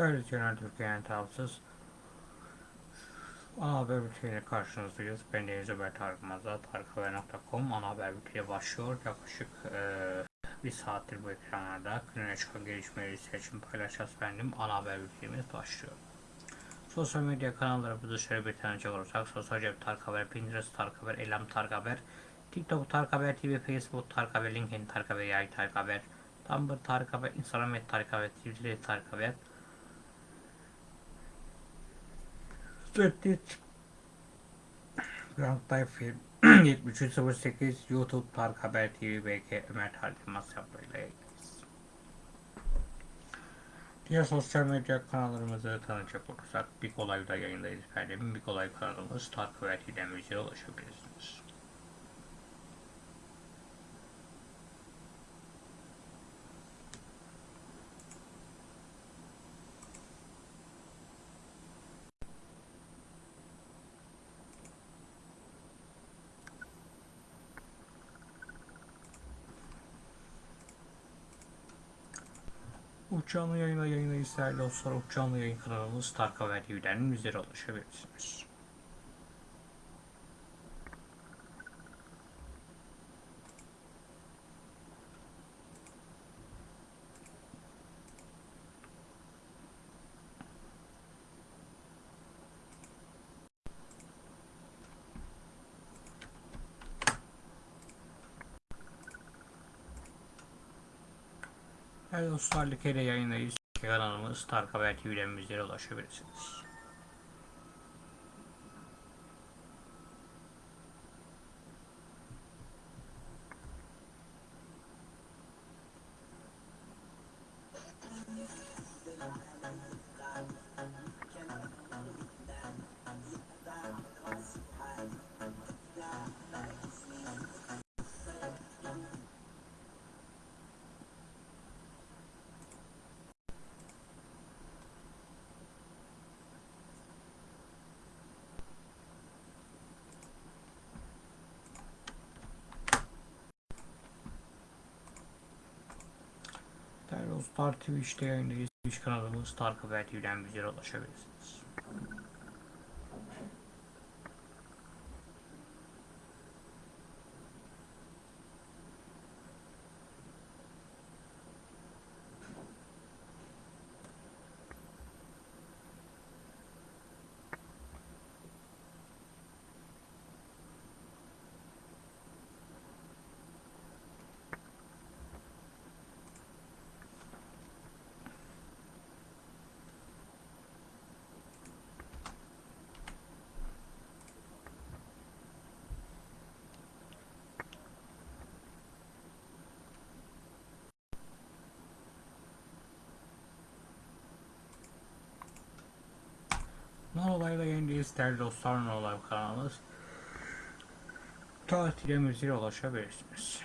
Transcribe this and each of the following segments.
Evet Genel Türkiye'nin tarafsız ana haber bülteniyle karşınızdayız. Ben Deniz Ömer Tarık tarikhaber.com ana haber bülteni başlıyor. Yaklaşık e, bir saattir bu ekranlarda gününe çıkan gelişmeleri seçim paylaşacağız efendim. Ana haber bültenimiz başlıyor. Sosyal medya kanallarımızı şöyle bir tanecek olursak Sosyal Cep Tarık Haber, Pinterest Tarık Haber, Elam Tarık Haber, TikTok Tarık Haber TV, Facebook Tarık Haber, LinkedIn Tarık Haber, Yay Tarık Haber, Tumblr Tarık Haber, Instagram Tarık Haber, Twitter Tarık Haber, Reddit Grand Life 7308 YouTube Tarık Haber TV BK Ömer hesaplarıyla yayındayız. Diğer sosyal medya kanallarımızı tanıcak olursak Big Olay'da yayındayız efendim. Big Olay kanalımız Tarık Haber TV'den ulaşabilirsiniz. Uçağını yayına yayına isterli dostlar. Uçağını yayın kanalımız Tarık Haber TV'den bizlere ulaşabilirsiniz. Evet dostlar Like'de yayındayız. Kanalımız Tarık Haber TV'den bizlere ulaşabilirsiniz. Dostlar Twitch'te yayındayız. Twitch kanalımız Tarık Haber TV'den bizlere ulaşabilirsiniz. Olayla yayındayız değerli dostlar. Non olay kanalımız. Tatile müziğe ulaşabilirsiniz.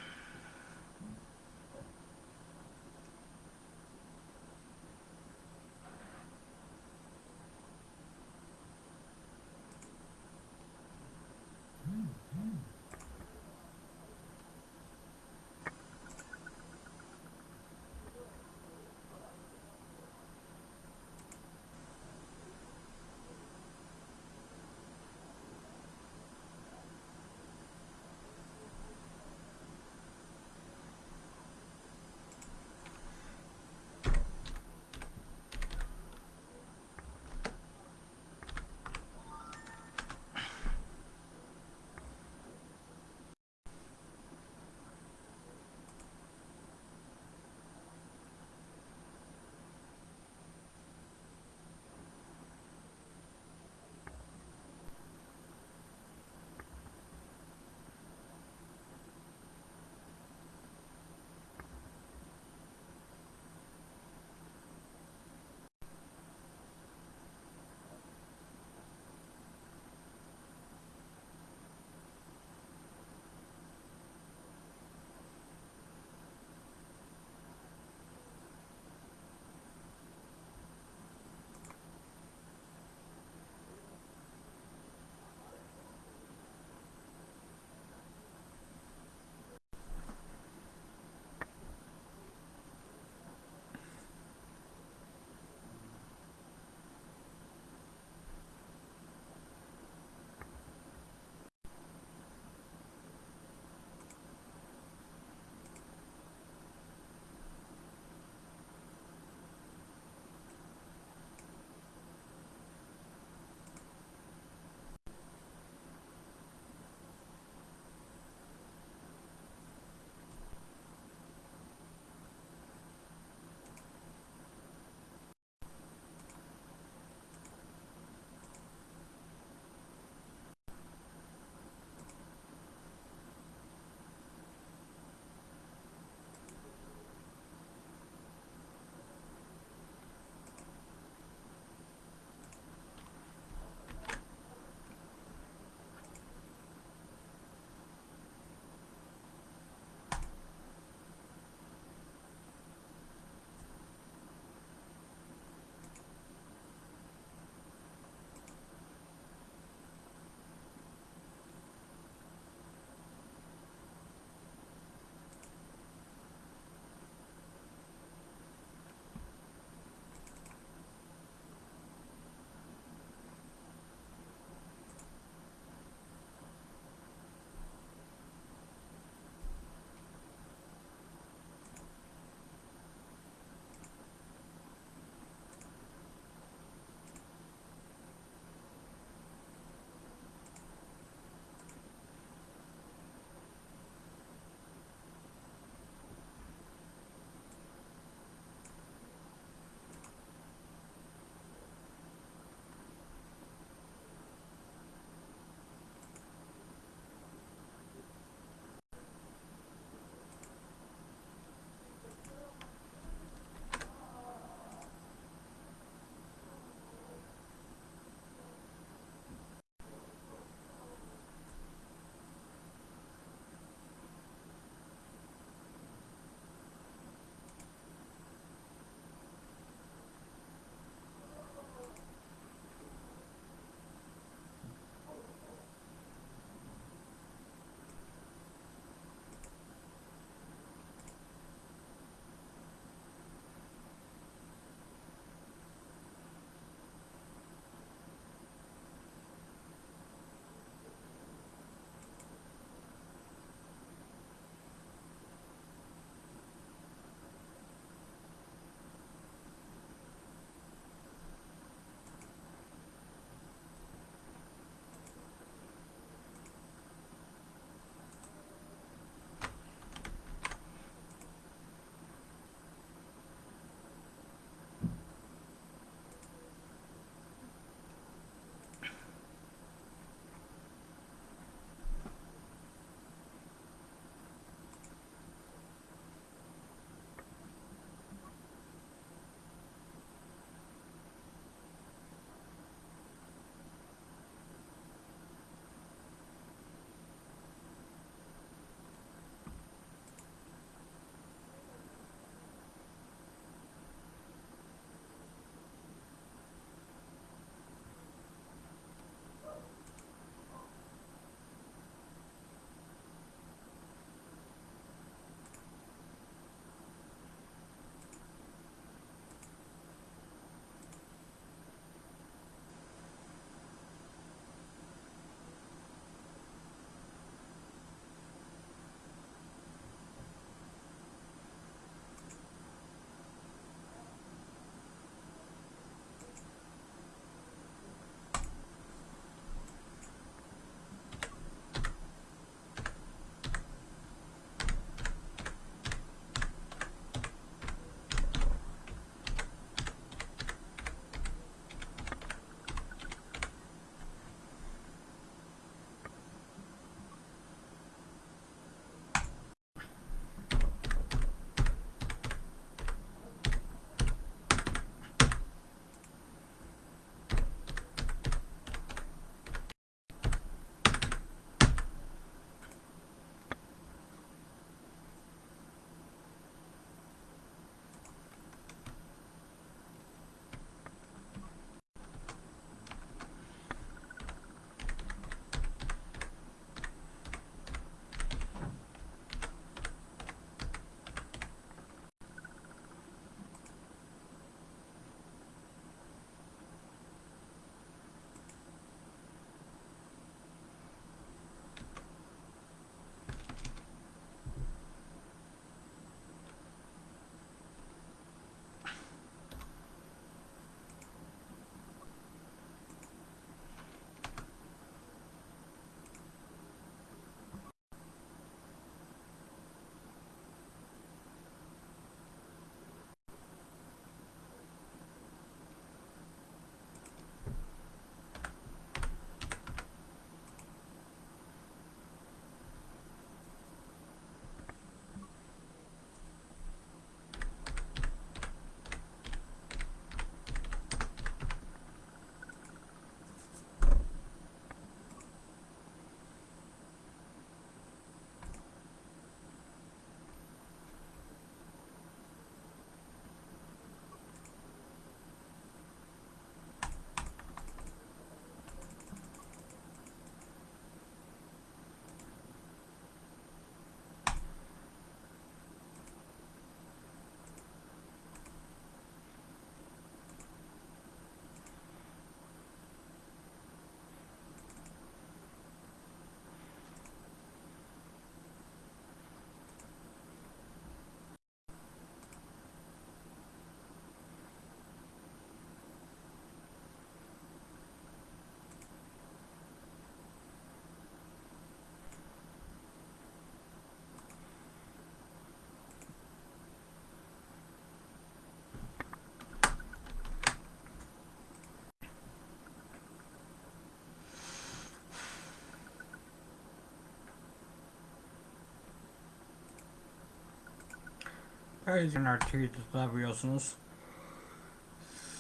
Özgürler Twitter'da biliyorsunuz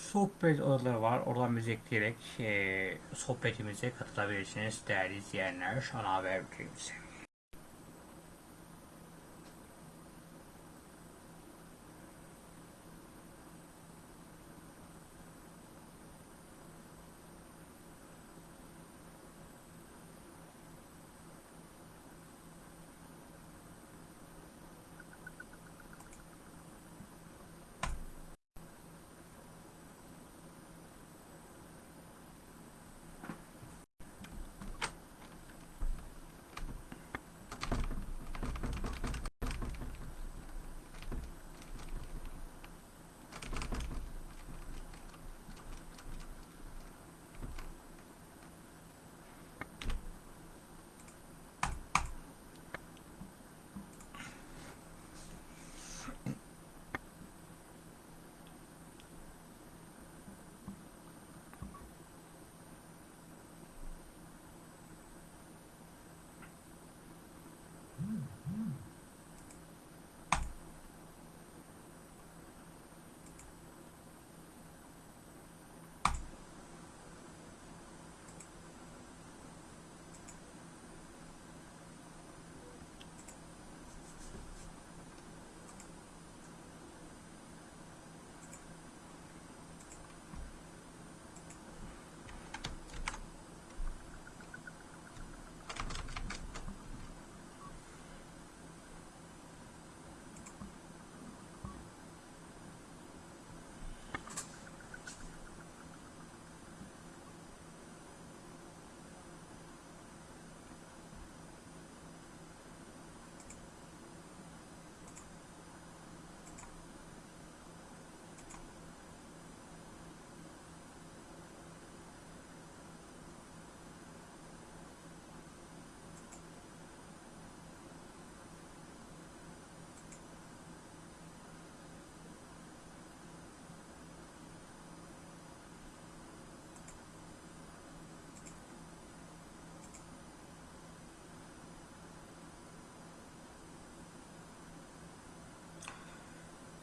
sohbet odaları var. Oradan bizi ekleyerek e, sohbetimize katılabilirsiniz değerli izleyenler. Ana haber bültenimize.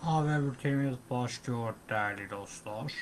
Haber bültenimiz başlıyor değerli dostlar.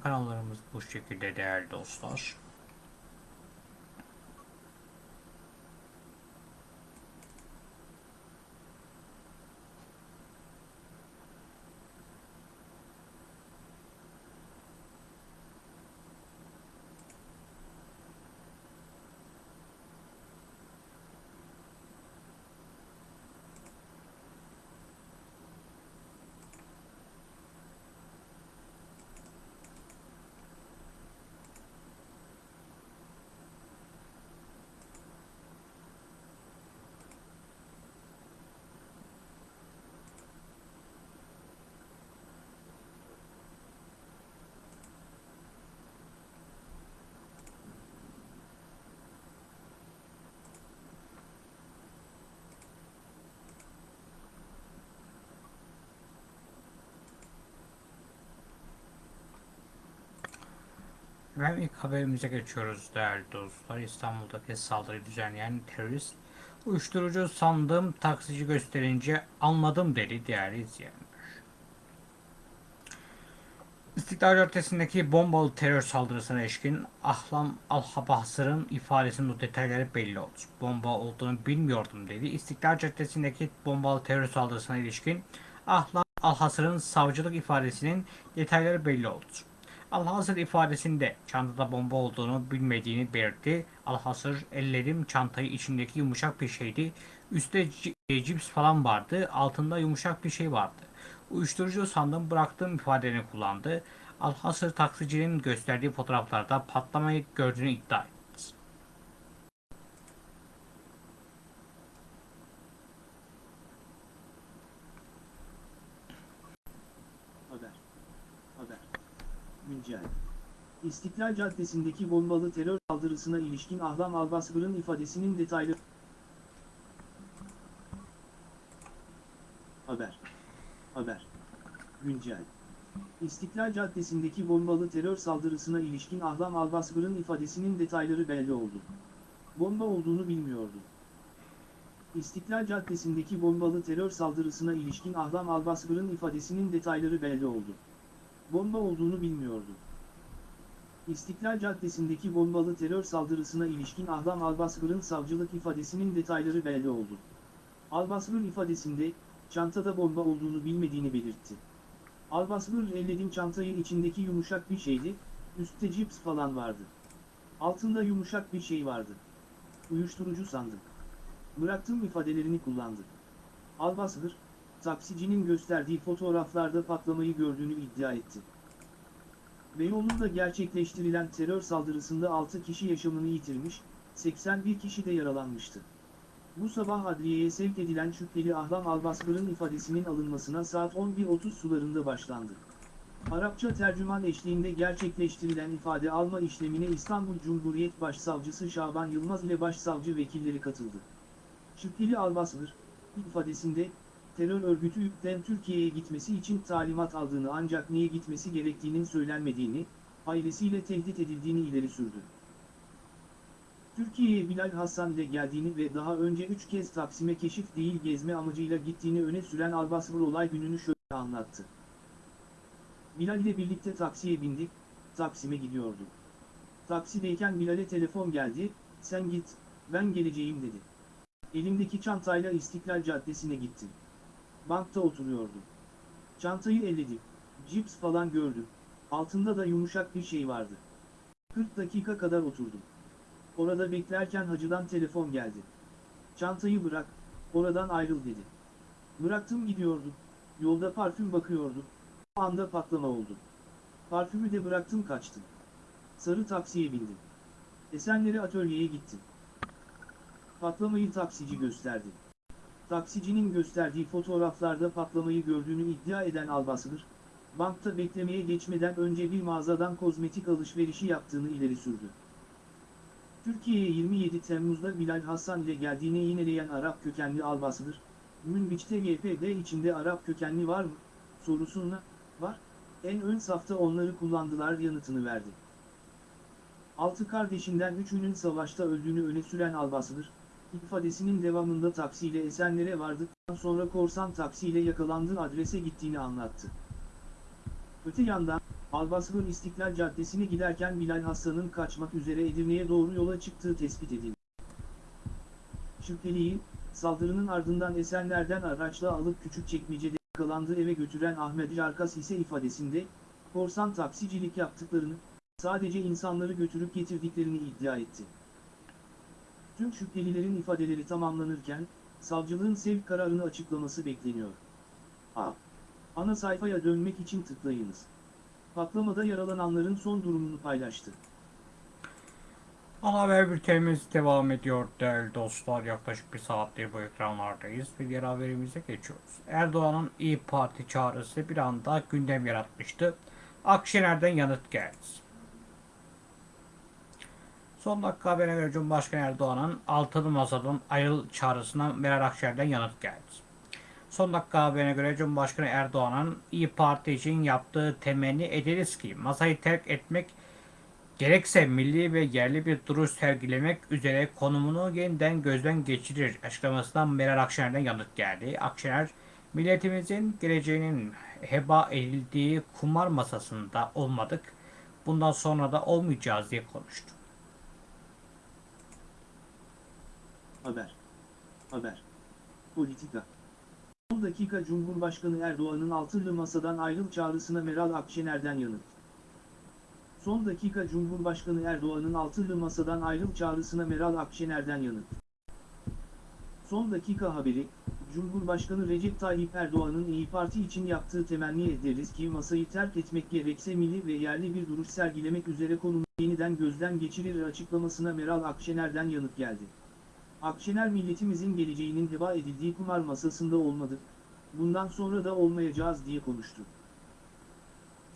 Kanallarımız bu şekilde değerli dostlar. Ve ilk haberimize geçiyoruz değerli dostlar. İstanbul'daki saldırıyı düzenleyen terörist uyuşturucu sandığım taksici gösterince almadım dedi değerli izleyenler. İstiklal Caddesi'ndeki bombalı terör saldırısına ilişkin Ahlam Alhabasır'ın ifadesinin detayları belli oldu. Bomba olduğunu bilmiyordum dedi. İstiklal Caddesi'ndeki bombalı terör saldırısına ilişkin Ahlam Alhasır'ın savcılık ifadesinin detayları belli oldu. Alhasır ifadesinde çantada bomba olduğunu bilmediğini belirtti. Alhasır elledim çantayı içindeki yumuşak bir şeydi. Üstte c- cips falan vardı. Altında yumuşak bir şey vardı. Uyuşturucu sandım bıraktığım ifadeni kullandı. Alhasır taksicinin gösterdiği fotoğraflarda patlamayı gördüğünü iddia etti. Haber. Haber. Güncel. İstiklal Caddesi'ndeki bombalı terör saldırısına ilişkin Ahlam Albasbır'ın ifadesinin detaylı... Haber. Haber. Güncel. İstiklal Caddesi'ndeki bombalı terör saldırısına ilişkin Ahlam Albasbır'ın ifadesinin detayları belli oldu. Bomba olduğunu bilmiyordu. İstiklal Caddesi'ndeki bombalı terör saldırısına ilişkin Ahlam Albasbır'ın ifadesinin detayları belli oldu. Bomba olduğunu bilmiyordu. İstiklal Caddesi'ndeki bombalı terör saldırısına ilişkin Ahlam Albasbır'ın savcılık ifadesinin detayları belli oldu. Albasbır ifadesinde, çantada bomba olduğunu bilmediğini belirtti. Albasbır elledim çantayı içindeki yumuşak bir şeydi, üstte cips falan vardı. Altında yumuşak bir şey vardı. Uyuşturucu sandım. Bıraktım ifadelerini kullandı. Albasbır, taksicinin gösterdiği fotoğraflarda patlamayı gördüğünü iddia etti. Beyoğlu'nda gerçekleştirilen terör saldırısında 6 kişi yaşamını yitirmiş, 81 kişi de yaralanmıştı. Bu sabah adliyeye sevk edilen şüpheli Ahlam Albasbır'ın ifadesinin alınmasına saat 11.30 sularında başlandı. Arapça tercüman eşliğinde gerçekleştirilen ifade alma işlemine İstanbul Cumhuriyet Başsavcısı Şaban Yılmaz ile başsavcı vekilleri katıldı. Şüpheli Albasbır, ifadesinde, terör örgütü YPG'den Türkiye'ye gitmesi için talimat aldığını ancak niye gitmesi gerektiğinin söylenmediğini, ailesiyle tehdit edildiğini ileri sürdü. Türkiye'ye Bilal Hasan ile geldiğini ve daha önce 3 kez Taksim'e keşif değil gezme amacıyla gittiğini öne süren Albasbır olay gününü şöyle anlattı. Bilal ile birlikte taksiye bindik, Taksim'e gidiyorduk. Taksideyken Bilal'e telefon geldi, sen git, ben geleceğim dedi. Elimdeki çantayla İstiklal Caddesi'ne gittim. Bankta oturuyordum. Çantayı elledim. Cips falan gördüm. Altında da yumuşak bir şey vardı. 40 dakika kadar oturdum. Orada beklerken hacıdan telefon geldi. Çantayı bırak, oradan ayrıl dedi. Bıraktım gidiyordum. Yolda parfüm bakıyordum. O anda patlama oldu. Parfümü de bıraktım kaçtım. Sarı taksiye bindim. Esenleri atölyeye gittim. Patlamayı taksici gösterdi. Taksicinin gösterdiği fotoğraflarda patlamayı gördüğünü iddia eden Albasbır, bankta beklemeye geçmeden önce bir mağazadan kozmetik alışverişi yaptığını ileri sürdü. Türkiye'ye 27 Temmuz'da Bilal Hasan ile geldiğini yineleyen Arap kökenli Albasbır, Münbiç'te YPG içinde Arap kökenli var mı, sorusuna, var, en ön safta onları kullandılar yanıtını verdi. Altı kardeşinden üçünün savaşta öldüğünü öne süren Albasbır, ifadesinin devamında taksiyle Esenler'e vardıktan sonra korsan taksiyle yakalandığı adrese gittiğini anlattı. Öte yandan, Albasrın İstiklal Caddesi'ne giderken Bilal Hasan'ın kaçmak üzere Edirne'ye doğru yola çıktığı tespit edildi. Şüpheliyi, saldırının ardından Esenler'den araçla alıp Küçükçekmece'de yakalandığı eve götüren Ahmet Jarkas ise ifadesinde, korsan taksicilik yaptıklarını, sadece insanları götürüp getirdiklerini iddia etti. Tüm şüphelilerin ifadeleri tamamlanırken, savcılığın sevk kararını açıklaması bekleniyor. A. Ana sayfaya dönmek için tıklayınız. Patlamada yaralananların son durumunu paylaştı. Ana haber bültenimiz devam ediyor değerli dostlar. Yaklaşık bir saattir bu ekranlardayız ve diğer haberimize geçiyoruz. Erdoğan'ın İyi Parti çağrısı bir anda gündem yaratmıştı. Akşener'den yanıt geldi. Son dakika haberine göre Cumhurbaşkanı Erdoğan'ın altılı masadan ayrıl çağrısına Meral Akşener'den yanıt geldi. Son dakika haberine göre Cumhurbaşkanı Erdoğan'ın İyi Parti için yaptığı temenni ederiz ki masayı terk etmek gerekse milli ve yerli bir duruş sergilemek üzere konumunu yeniden gözden geçirir açıklamasından Meral Akşener'den yanıt geldi. Akşener, milletimizin geleceğinin heba edildiği kumar masasında olmadık, bundan sonra da olmayacağız diye konuştu. Haber. Haber. Politika. 10 dakika Cumhurbaşkanı Erdoğan'ın altılı masadan ayrıl çağrısına Meral Akşener'den yanıt. Son dakika Cumhurbaşkanı Erdoğan'ın altılı masadan ayrıl çağrısına Meral Akşener'den yanıt. Son dakika haberi, Cumhurbaşkanı Recep Tayyip Erdoğan'ın İyi Parti için yaptığı temenni ederiz ki masayı terk etmek gerekse milli ve yerli bir duruş sergilemek üzere konumu yeniden gözden geçirir açıklamasına Meral Akşener'den yanıt geldi. Akşener milletimizin geleceğinin heba edildiği kumar masasında olmadı, bundan sonra da olmayacağız diye konuştu.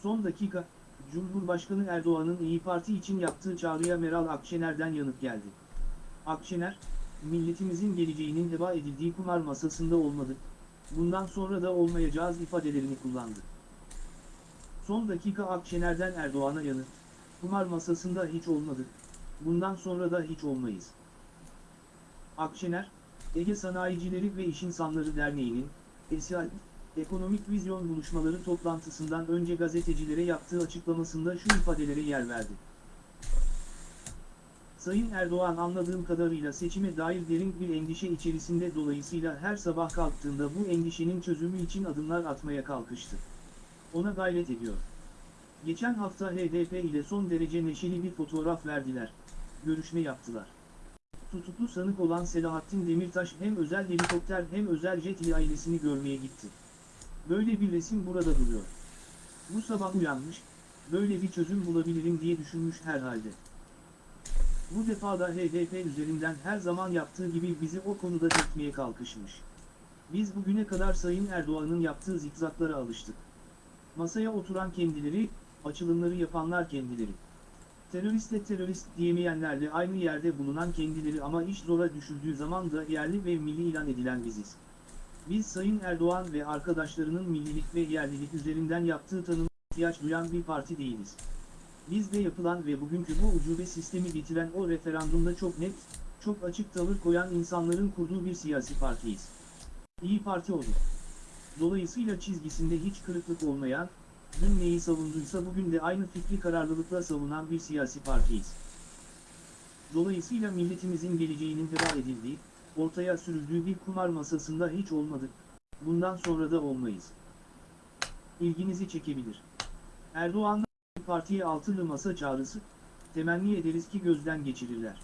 Son dakika, Cumhurbaşkanı Erdoğan'ın İyi Parti için yaptığı çağrıya Meral Akşener'den yanıt geldi. Akşener, milletimizin geleceğinin heba edildiği kumar masasında olmadı, bundan sonra da olmayacağız ifadelerini kullandı. Son dakika Akşener'den Erdoğan'a yanıt, kumar masasında hiç olmadık, bundan sonra da hiç olmayız. Akşener, Ege Sanayicileri ve İş İnsanları Derneği'nin, ESİAD, Ekonomik Vizyon Buluşmaları toplantısından önce gazetecilere yaptığı açıklamasında şu ifadelere yer verdi. Sayın Erdoğan anladığım kadarıyla seçime dair derin bir endişe içerisinde dolayısıyla her sabah kalktığında bu endişenin çözümü için adımlar atmaya kalkıştı. Ona gayret ediyor. Geçen hafta HDP ile son derece neşeli bir fotoğraf verdiler. Görüşme yaptılar. Tutuklu sanık olan Selahattin Demirtaş hem özel helikopter hem özel jet ile ailesini görmeye gitti. Böyle bir resim burada duruyor. Bu sabah uyanmış, böyle bir çözüm bulabilirim diye düşünmüş herhalde. Bu defa da HDP üzerinden her zaman yaptığı gibi bizi o konuda dürtmeye kalkışmış. Biz bugüne kadar Sayın Erdoğan'ın yaptığı zikzaklara alıştık. Masaya oturan kendileri, açılımları yapanlar kendileri. Teröristle terörist diyemeyenlerle aynı yerde bulunan kendileri ama iş zora düşüldüğü zaman da yerli ve milli ilan edilen biziz. Biz Sayın Erdoğan ve arkadaşlarının millilik ve yerlilik üzerinden yaptığı tanıma ihtiyaç duyan bir parti değiliz. Bizde yapılan ve bugünkü bu ucube sistemi getiren o referandumda çok net, çok açık tavır koyan insanların kurduğu bir siyasi partiyiz. İyi Parti odur. Dolayısıyla çizgisinde hiç kırıklık olmayan, dün neyi savunduysa bugün de aynı fikri kararlılıkla savunan bir siyasi partiyiz. Dolayısıyla milletimizin geleceğinin heba edildiği, ortaya sürüldüğü bir kumar masasında hiç olmadık, bundan sonra da olmayız. İlginizi çekebilir. Erdoğan'dan partiye altılı masa çağrısı, temenni ederiz ki gözden geçirirler.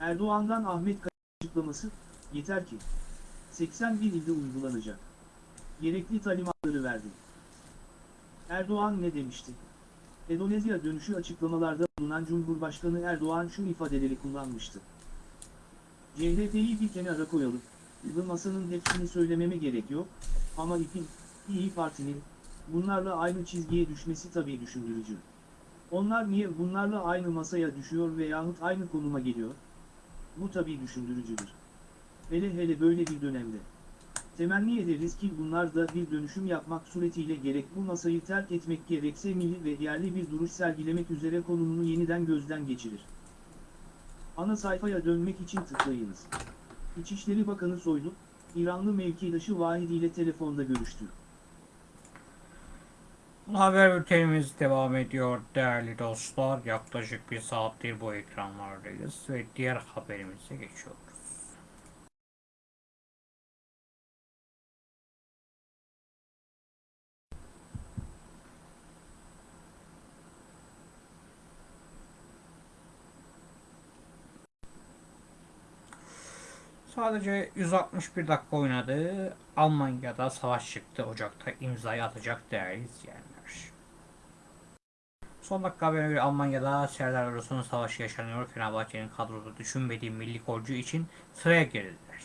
Erdoğan'dan Ahmet Kaya açıklaması, yeter ki, 81 ilde uygulanacak. Gerekli talimatları verdi. Erdoğan ne demişti? Endonezya dönüşü açıklamalarda bulunan Cumhurbaşkanı Erdoğan şu ifadeleri kullanmıştı. CHP'yi bir kenara koyalım, masanın hepsini söylememe gerek yok, ama ipin, İyi Parti'nin, bunlarla aynı çizgiye düşmesi tabii düşündürücü. Onlar niye bunlarla aynı masaya düşüyor veyahut aynı konuma geliyor? Bu tabii düşündürücüdür. Hele hele böyle bir dönemde. Temenni ederiz ki bunlar da bir dönüşüm yapmak suretiyle gerek bu masayı terk etmek gerekse milli ve yerli bir duruş sergilemek üzere konumunu yeniden gözden geçirir. Ana sayfaya dönmek için tıklayınız. İçişleri Bakanı Soylu, İranlı mevkidaşı Vahidi ile telefonda görüştü. Haber bültenimiz devam ediyor değerli dostlar. Yaklaşık bir saattir bu ekranlardayız ve diğer haberimize geçiyoruz. Sadece 161 dakika oynadı. Almanya'da savaş çıktı. Ocak'ta imzayı atacak değerli izleyenler. Son dakika haberine göre Almanya'da Serdar Oros'un savaşı yaşanıyor. Fenerbahçe'nin kadroda düşünmediği milli golcü için sıraya girdiler.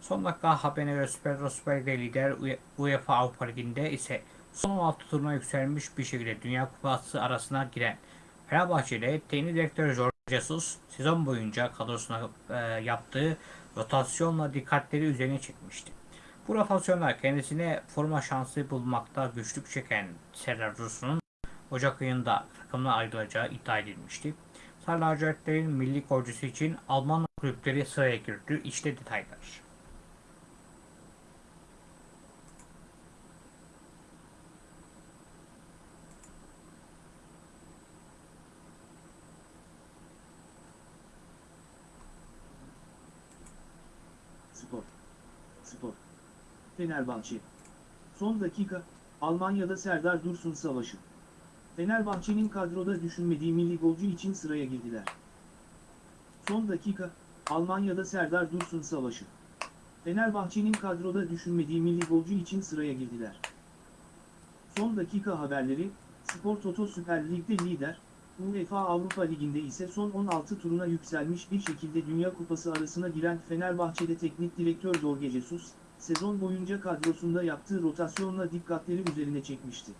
Son dakika haberine göre Süper Süper lider UE- UEFA Avrupa Ligi'nde ise son 16 turuna yükselmiş bir şekilde Dünya Kupası arasına giren Fenerbahçe'de teknik direktör Jorge Jesus sezon boyunca kadrosuna e, yaptığı rotasyonla dikkatleri üzerine çekmişti. Bu rotasyonlar kendisine forma şansı bulmakta güçlük çeken Serdar Dursun'un Ocak ayında takımdan ayrılacağı iddia edilmişti. Sarı lacivertlerin milli golcüsü için Alman kulüpleri sıraya girdi. İşte detaylar. Spor. Spor. Fenerbahçe. Son dakika, Almanya'da Serdar Dursun Savaşı. Fenerbahçe'nin kadroda düşünmediği milli golcü için sıraya girdiler. Son dakika, Almanya'da Serdar Dursun Savaşı. Fenerbahçe'nin kadroda düşünmediği milli golcü için sıraya girdiler. Son dakika haberleri, Spor Toto Süper Lig'de lider, UEFA Avrupa Ligi'nde ise son 16 turuna yükselmiş bir şekilde Dünya Kupası arasına giren Fenerbahçe'de teknik direktör Jorge Jesus, sezon boyunca kadrosunda yaptığı rotasyonla dikkatleri üzerine çekmişti.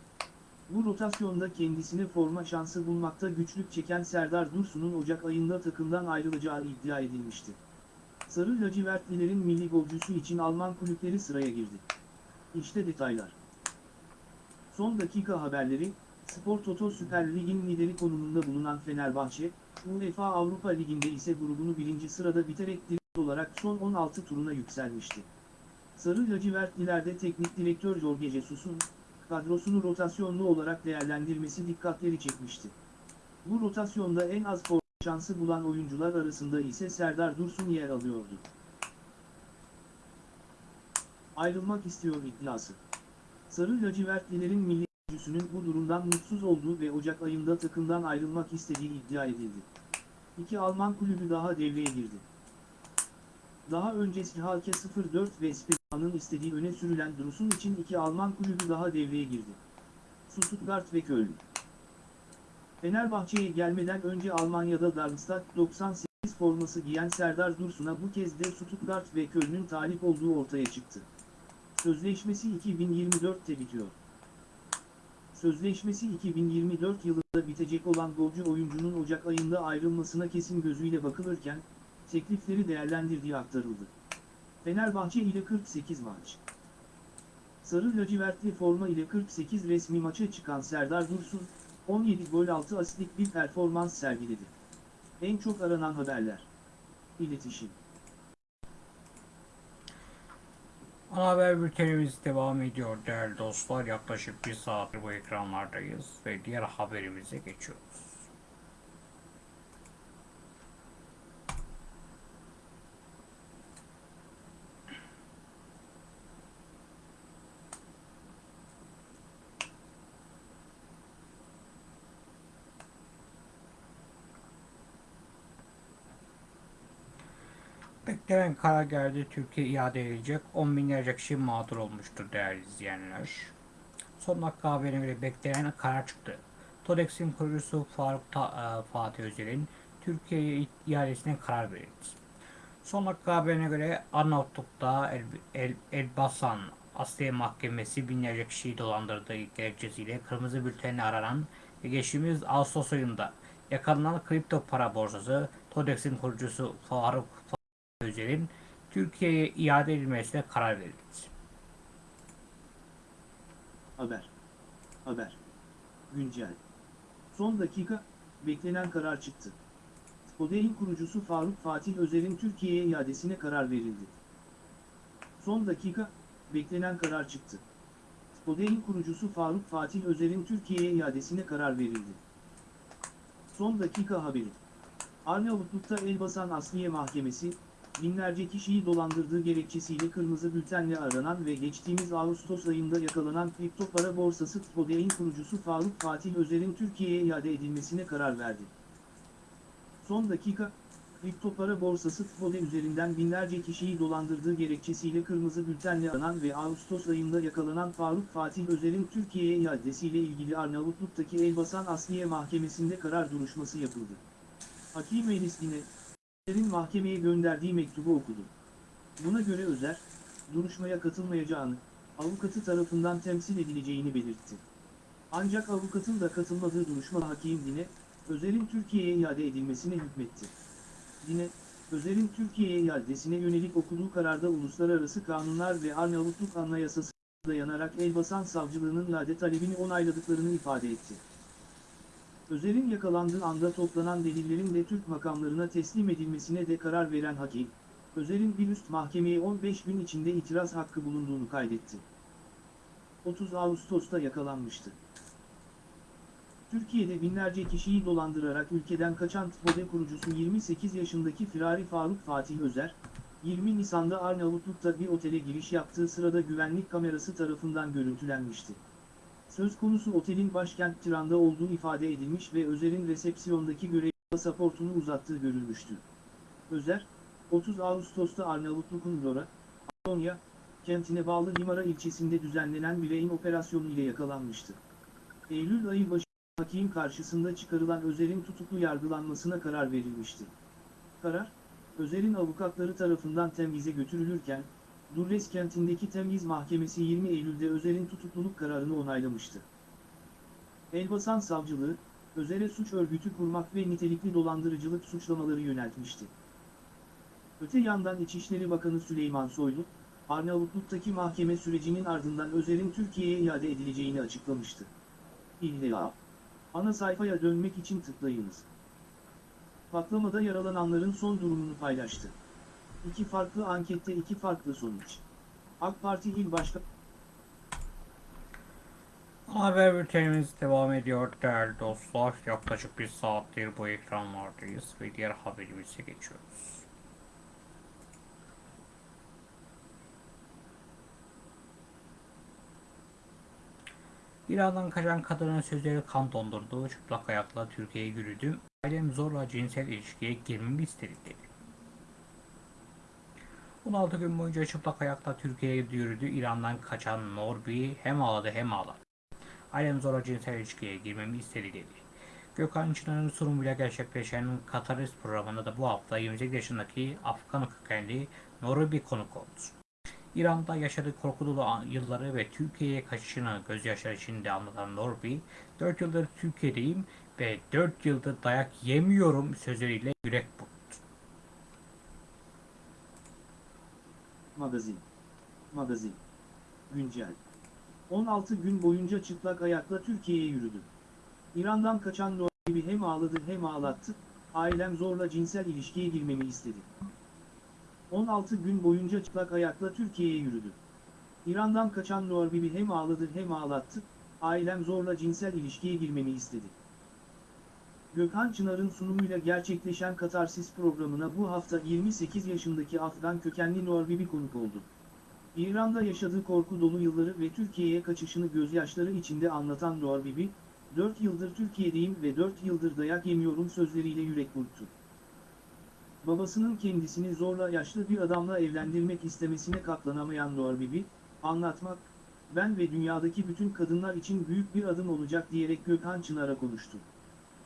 Bu rotasyonda kendisine forma şansı bulmakta güçlük çeken Serdar Dursun'un Ocak ayında takımdan ayrılacağı iddia edilmişti. Sarı lacivertlilerin milli golcüsü için Alman kulüpleri sıraya girdi. İşte detaylar. Son dakika haberleri, Spor Toto Süper Lig'in lideri konumunda bulunan Fenerbahçe, UEFA Avrupa Ligi'nde ise grubunu birinci sırada bitirek direkt olarak son 16 turuna yükselmişti. Sarı lacivertlilerde teknik direktör Jorge Jesus'un, kadrosunu rotasyonlu olarak değerlendirmesi dikkatleri çekmişti. Bu rotasyonda en az forma şansı bulan oyuncular arasında ise Serdar Dursun yer alıyordu. Ayrılmak istiyor iddiası. Sarı lacivertlilerin milli oyuncusunun bu durumdan mutsuz olduğu ve Ocak ayında takımdan ayrılmak istediği iddia edildi. İki Alman kulübü daha devreye girdi. Daha önce Schalke 04 ve Spira'nın istediği öne sürülen Dursun için iki Alman kulübü daha devreye girdi. Stuttgart ve Köln. Fenerbahçe'ye gelmeden önce Almanya'da Darmstadt 98 forması giyen Serdar Dursun'a bu kez de Stuttgart ve Köln'ün talip olduğu ortaya çıktı. Sözleşmesi 2024'te bitiyor. Sözleşmesi 2024 yılında bitecek olan golcü oyuncunun Ocak ayında ayrılmasına kesin gözüyle bakılırken, teklifleri değerlendirdiği aktarıldı. Fenerbahçe ile 48 maç. Sarı lacivertli forma ile 48 resmi maça çıkan Serdar Dursun, 17 gol 6 asistlik bir performans sergiledi. En çok aranan haberler. İletişim. Ana haber bültenimiz devam ediyor değerli dostlar. Yaklaşık bir saattir bu ekranlardayız ve diğer haberimize geçiyoruz. Beklenen karar geldi. Türkiye iade edilecek. 10 binlerce kişi mağdur olmuştur değerli izleyenler. Son dakika haberine göre karar çıktı. TODEX'in kurucusu Faruk Ta- e, Fatih Özel'in Türkiye'ye iadesine karar verildi. Son dakika haberine göre Arnavutluk'ta El, El, Elbasan Asliye Mahkemesi binlerce kişiyi dolandırdığı gerekçesiyle kırmızı bültenle aranan ve geçtiğimiz Ağustos ayında yakalanan kripto para borsası TODEX'in kurucusu Faruk Özel'in Türkiye'ye iade edilmesine karar verildi. Haber. Haber. Güncel. Son dakika, beklenen karar çıktı. Spode'in kurucusu Faruk Fatih Özer'in Türkiye'ye iadesine karar verildi. Son dakika, beklenen karar çıktı. TODE'nin kurucusu Faruk Fatih Özer'in Türkiye'ye iadesine karar verildi. Son dakika haberi. Arnavutluk'ta Elbasan Asliye Mahkemesi, binlerce kişiyi dolandırdığı gerekçesiyle kırmızı bültenle aranan ve geçtiğimiz Ağustos ayında yakalanan kripto para borsası TODE'nin kurucusu Faruk Fatih Özer'in Türkiye'ye iade edilmesine karar verdi. Son dakika, kripto para borsası TFODE üzerinden binlerce kişiyi dolandırdığı gerekçesiyle kırmızı bültenle aranan ve Ağustos ayında yakalanan Faruk Fatih Özer'in Türkiye'ye iadesiyle ilgili Arnavutluk'taki Elbasan Asliye Mahkemesi'nde karar duruşması yapıldı. Hakim Elis Dine, Özer'in mahkemeye gönderdiği mektubu okudu. Buna göre Özer, duruşmaya katılmayacağını, avukatı tarafından temsil edileceğini belirtti. Ancak avukatın da katılmadığı duruşma Hakim Dine, Özer'in Türkiye'ye iade edilmesine hükmetti. Yine, Özer'in Türkiye'ye iadesine yönelik okuduğu kararda uluslararası kanunlar ve Arnavutluk Anayasası dayanarak Elbasan Savcılığının iade talebini onayladıklarını ifade etti. Özer'in yakalandığı anda toplanan delillerin de Türk makamlarına teslim edilmesine de karar veren hakim, Özer'in bir üst mahkemeye 15 gün içinde itiraz hakkı bulunduğunu kaydetti. 30 Ağustos'ta yakalanmıştı. Türkiye'de binlerce kişiyi dolandırarak ülkeden kaçan TFODE kurucusu 28 yaşındaki Firari Faruk Fatih Özer, 20 Nisan'da Arnavutluk'ta bir otele giriş yaptığı sırada güvenlik kamerası tarafından görüntülenmişti. Söz konusu otelin başkent Tiran'da olduğu ifade edilmiş ve Özer'in resepsiyondaki görev pasaportunu uzattığı görülmüştü. Özer, 30 Ağustos'ta Arnavutluk'un Lora, Antonya, kentine bağlı Limara ilçesinde düzenlenen bir rehin operasyonu ile yakalanmıştı. Eylül ayı başı hakim karşısında çıkarılan Özer'in tutuklu yargılanmasına karar verilmişti. Karar, Özer'in avukatları tarafından temyize götürülürken, Durres kentindeki temyiz mahkemesi 20 Eylül'de Özer'in tutukluluk kararını onaylamıştı. Elbasan Savcılığı, Özer'e suç örgütü kurmak ve nitelikli dolandırıcılık suçlamaları yöneltmişti. Öte yandan İçişleri Bakanı Süleyman Soylu, Arnavutluk'taki mahkeme sürecinin ardından Özer'in Türkiye'ye iade edileceğini açıklamıştı. İlla. Ana sayfaya dönmek için tıklayınız. Patlamada yaralananların son durumunu paylaştı. İki farklı ankette iki farklı sonuç. AK Parti İl Başkanı Haber bültenimiz devam ediyor değerli dostlar. Yaklaşık bir saattir bu ekranlardayız ve diğer haberimize geçiyoruz. İran'dan kaçan kadının sözleri kan dondurdu. Çıplak ayakla Türkiye'ye yürüdüm. Ailem zorla cinsel ilişkiye girmemi istedi dedi. 16 gün boyunca çıplak ayakla Türkiye'ye yürüdü. İran'dan kaçan Norbi hem ağladı hem ağladı. Ailem zorla cinsel ilişkiye girmemi istedi dedi. Gökhan Çınar'ın sunumuyla gerçekleşen Katarist programında da bu hafta 28 yaşındaki Afgan kökenli Norbi konuk oldu. İran'da yaşadığı korku yılları ve Türkiye'ye kaçışını gözyaşları içinde anlatan Norbi, 4 yıldır Türkiye'deyim ve 4 yıldır dayak yemiyorum sözleriyle yürek burktu. Magazin. Magazin. Güncel. 16 gün boyunca çıplak ayakla Türkiye'ye yürüdü. İran'dan kaçan Norbi hem ağladı hem ağlattı, ailem zorla cinsel ilişkiye girmemi istedi. 16 gün boyunca çıplak ayakla Türkiye'ye yürüdü. İran'dan kaçan Norbi hem ağladı hem ağlattı, ailem zorla cinsel ilişkiye girmemi istedi. Gökhan Çınar'ın sunumuyla gerçekleşen Katarsis programına bu hafta 28 yaşındaki Afgan kökenli Norbibi konuk oldu. İran'da yaşadığı korku dolu yılları ve Türkiye'ye kaçışını gözyaşları içinde anlatan Norbibi, 4 yıldır Türkiye'deyim ve 4 yıldır dayak yemiyorum sözleriyle yürek burktu. Babasının kendisini zorla yaşlı bir adamla evlendirmek istemesine katlanamayan Norbibi, anlatmak, ben ve dünyadaki bütün kadınlar için büyük bir adım olacak diyerek Gökhan Çınar'a konuştu.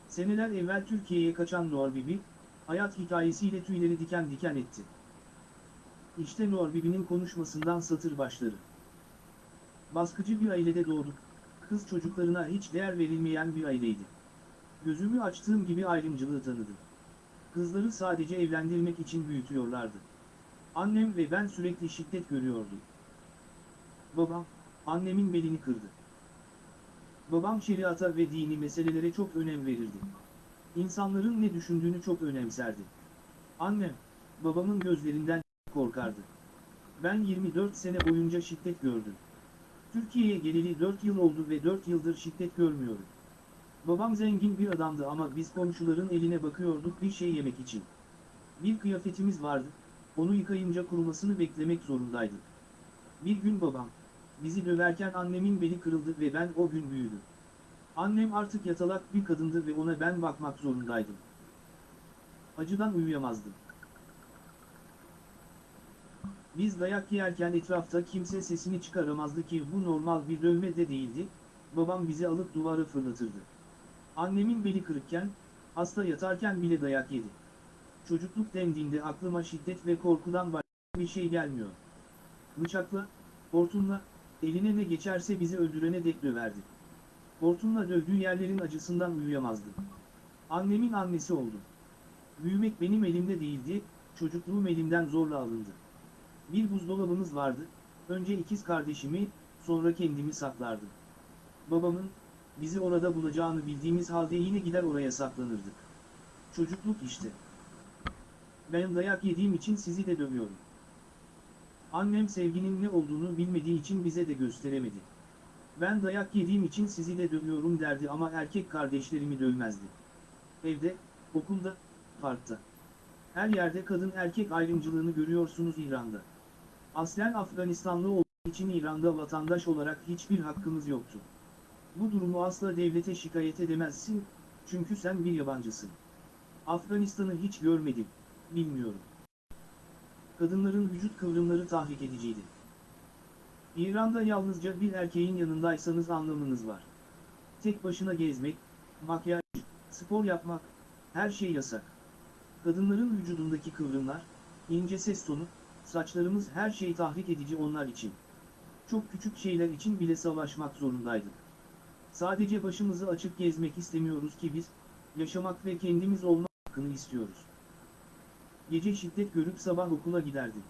Seneler evvel Türkiye'ye kaçan Norbibi, hayat hikayesiyle tüyleri diken diken etti. İşte Norbibi'nin konuşmasından satır başları. Baskıcı bir ailede doğduk, kız çocuklarına hiç değer verilmeyen bir aileydi. Gözümü açtığım gibi ayrımcılığı tanıdım. Kızları sadece evlendirmek için büyütüyorlardı. Annem ve ben sürekli şiddet görüyorduk. Babam, annemin belini kırdı. Babam şeriata ve dini meselelere çok önem verirdi. İnsanların ne düşündüğünü çok önemserdi. Annem, babamın gözlerinden korkardı. Ben 24 sene boyunca şiddet gördüm. Türkiye'ye geleli 4 yıl oldu ve 4 yıldır şiddet görmüyorum. Babam zengin bir adamdı ama biz komşuların eline bakıyorduk bir şey yemek için. Bir kıyafetimiz vardı, onu yıkayınca kurumasını beklemek zorundaydık. Bir gün babam, bizi döverken annemin beli kırıldı ve ben o gün büyüdüm. Annem artık yatalak bir kadındı ve ona ben bakmak zorundaydım. Acıdan uyuyamazdım. Biz dayak yerken etrafta kimse sesini çıkaramazdı ki bu normal bir dövme de değildi, babam bizi alıp duvara fırlatırdı. Annemin beli kırıkken, hasta yatarken bile dayak yedi. Çocukluk dendiğinde aklıma şiddet ve korkudan başka bir şey gelmiyor. Bıçakla, hortumla, eline ne geçerse bizi öldürene dek döverdi. Hortumla dövdüğü yerlerin acısından uyuyamazdım. Annemin annesi oldum. Büyümek benim elimde değildi, çocukluğum elimden zorla alındı. Bir buzdolabımız vardı, önce ikiz kardeşimi, sonra kendimi saklardım. Babamın, bizi orada bulacağını bildiğimiz halde yine gider oraya saklanırdık. Çocukluk işte. Ben dayak yediğim için sizi de dövüyorum. Annem sevginin ne olduğunu bilmediği için bize de gösteremedi. Ben dayak yediğim için sizi de dövüyorum derdi ama erkek kardeşlerimi dövmezdi. Evde, okulda, parkta. Her yerde kadın erkek ayrımcılığını görüyorsunuz İran'da. Aslen Afganistanlı olduğu için İran'da vatandaş olarak hiçbir hakkımız yoktu. Bu durumu asla devlete şikayet edemezsin, çünkü sen bir yabancısın. Afganistan'ı hiç görmedim, bilmiyorum. Kadınların vücut kıvrımları tahrik ediciydi. İran'da yalnızca bir erkeğin yanındaysanız anlamınız var. Tek başına gezmek, makyaj, spor yapmak, her şey yasak. Kadınların vücudundaki kıvrımlar, ince ses tonu, saçlarımız her şey tahrik edici onlar için. Çok küçük şeyler için bile savaşmak zorundaydık. Sadece başımızı açık gezmek istemiyoruz ki biz, yaşamak ve kendimiz olma hakkını istiyoruz. Gece şiddet görüp sabah okula giderdim.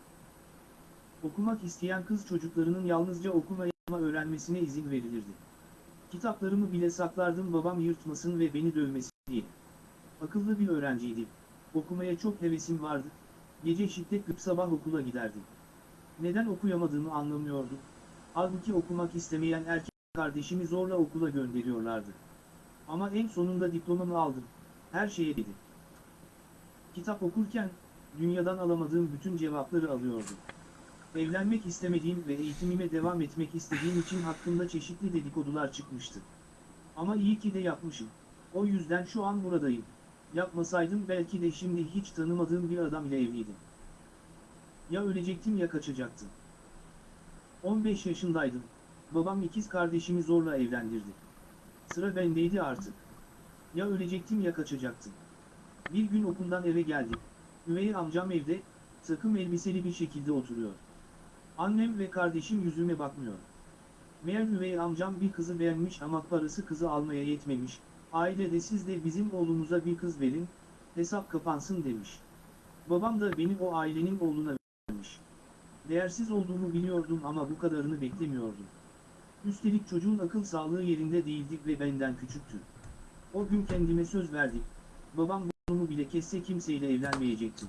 Okumak isteyen kız çocuklarının yalnızca okuma yazma öğrenmesine izin verilirdi. Kitaplarımı bile saklardım babam yırtmasın ve beni dövmesin diye. Akıllı bir öğrenciydim. Okumaya çok hevesim vardı. Gece şiddet görüp sabah okula giderdim. Neden okuyamadığımı anlamıyordum. Halbuki okumak istemeyen erkek kardeşimi zorla okula gönderiyorlardı. Ama en sonunda diplomamı aldım. Her şeye dedi. Kitap okurken, dünyadan alamadığım bütün cevapları alıyordum. Evlenmek istemediğim ve eğitimime devam etmek istediğim için hakkımda çeşitli dedikodular çıkmıştı. Ama iyi ki de yapmışım. O yüzden şu an buradayım. Yapmasaydım belki de şimdi hiç tanımadığım bir adam ile evliydim. Ya ölecektim ya kaçacaktım. 15 yaşındaydım. Babam ikiz kardeşimi zorla evlendirdi. Sıra bendeydi artık. Ya ölecektim ya kaçacaktım. Bir gün okuldan eve geldim. Üvey amcam evde, takım elbiseli bir şekilde oturuyor. Annem ve kardeşim yüzüme bakmıyor. Meğer üvey amcam bir kızı beğenmiş ama parası kızı almaya yetmemiş. Aile de siz de bizim oğlumuza bir kız verin, hesap kapansın demiş. Babam da beni o ailenin oğluna vermiş. Değersiz olduğumu biliyordum ama bu kadarını beklemiyordum. Üstelik çocuğun akıl sağlığı yerinde değildi ve benden küçüktü. O gün kendime söz verdim. Babam bunu bile kesse kimseyle evlenmeyecektim.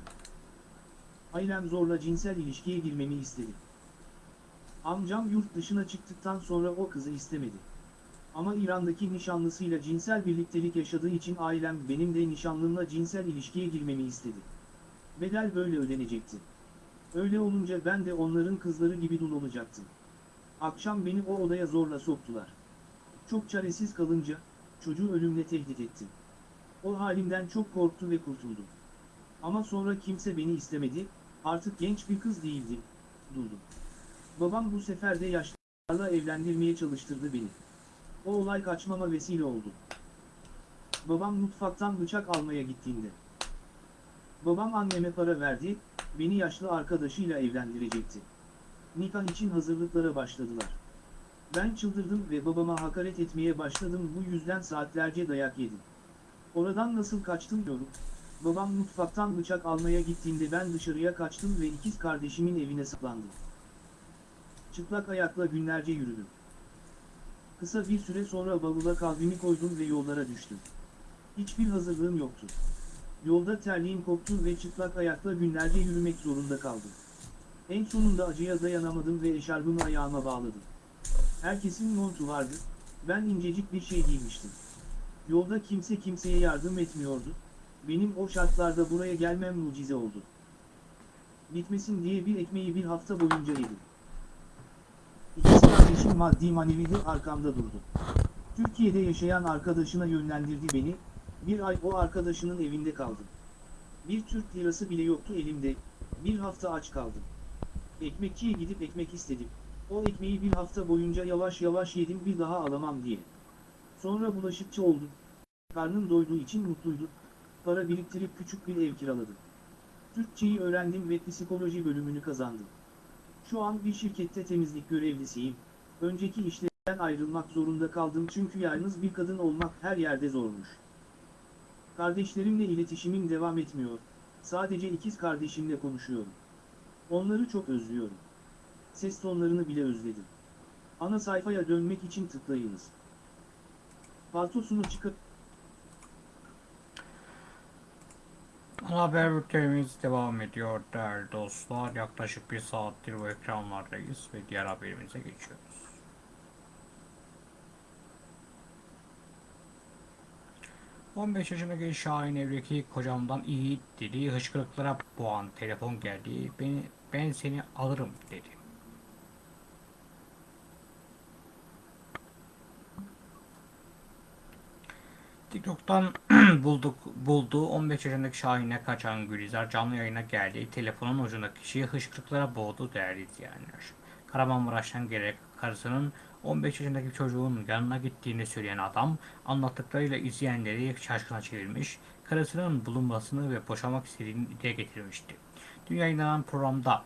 Ailem zorla cinsel ilişkiye girmemi istedi. Amcam yurt dışına çıktıktan sonra o kızı istemedi. Ama İran'daki nişanlısıyla cinsel birliktelik yaşadığı için ailem benim de nişanlımla cinsel ilişkiye girmemi istedi. Bedel böyle ödenecekti. Öyle olunca ben de onların kızları gibi dul olacaktım. Akşam beni o odaya zorla soktular. Çok çaresiz kalınca, çocuğu ölümle tehdit ettim. O halimden çok korktu ve kurtuldum. Ama sonra kimse beni istemedi, artık genç bir kız değildim, duldum. Babam bu sefer de yaşlılarla evlendirmeye çalıştırdı beni. O olay kaçmama vesile oldu. Babam mutfaktan bıçak almaya gittiğinde. Babam anneme para verdi, beni yaşlı arkadaşıyla evlendirecekti. Nikah için hazırlıklara başladılar. Ben çıldırdım ve babama hakaret etmeye başladım bu yüzden saatlerce dayak yedim. Oradan nasıl kaçtım diyorum. Babam mutfaktan bıçak almaya gittiğinde ben dışarıya kaçtım ve ikiz kardeşimin evine saklandım. Çıplak ayakla günlerce yürüdüm. Kısa bir süre sonra bavula kahvemi koydum ve yollara düştüm. Hiçbir hazırlığım yoktu. Yolda terliğim koptu ve çıplak ayakla günlerce yürümek zorunda kaldım. En sonunda acıya dayanamadım ve eşarbımı ayağıma bağladım. Herkesin montu vardı, ben incecik bir şey giymiştim. Yolda kimse kimseye yardım etmiyordu, benim o şartlarda buraya gelmem mucize oldu. Bitmesin diye bir ekmeği bir hafta boyunca yedim. İkiz kardeşim maddi manevi de arkamda durdu. Türkiye'de yaşayan arkadaşına yönlendirdi beni, bir ay o arkadaşının evinde kaldım. Bir Türk lirası bile yoktu elimde, bir hafta aç kaldım. Ekmekçiye gidip ekmek istedim. O ekmeği bir hafta boyunca yavaş yavaş yedim bir daha alamam diye. Sonra bulaşıkçı oldum. Karnım doyduğu için mutluydu. Para biriktirip küçük bir ev kiraladım. Türkçeyi öğrendim ve psikoloji bölümünü kazandım. Şu an bir şirkette temizlik görevlisiyim. Önceki işlerden ayrılmak zorunda kaldım çünkü yalnız bir kadın olmak her yerde zormuş. Kardeşlerimle iletişimim devam etmiyor. Sadece ikiz kardeşimle konuşuyorum. Onları çok özlüyorum. Ses tonlarını bile özledim. Ana sayfaya dönmek için tıklayınız. Paltosunu çıkıp haber bültenimiz devam ediyor değerli dostlar. Yaklaşık bir saattir bu ekranlardayız ve diğer haberimize geçiyoruz. ...15 yaşındaki Şahin evdeki kocamdan iyi dedi... ...hıçkırıklara boğan telefon geldi... ...beni, ...ben seni alırım dedi. TikTok'tan bulduk bulduğu 15 yaşındaki Şahin'e kaçan Gülizar canlı yayına geldi. Telefonun ucundaki kişiyi hışkırıklara boğdu değerli izleyenler. Kahramanmaraş'tan gelerek karısının 15 yaşındaki çocuğun yanına gittiğini söyleyen adam anlattıklarıyla izleyenleri şaşkına çevirmiş, karısının bulunmasını ve boşamak istediğini dile getirmişti. Dün yayınlanan programda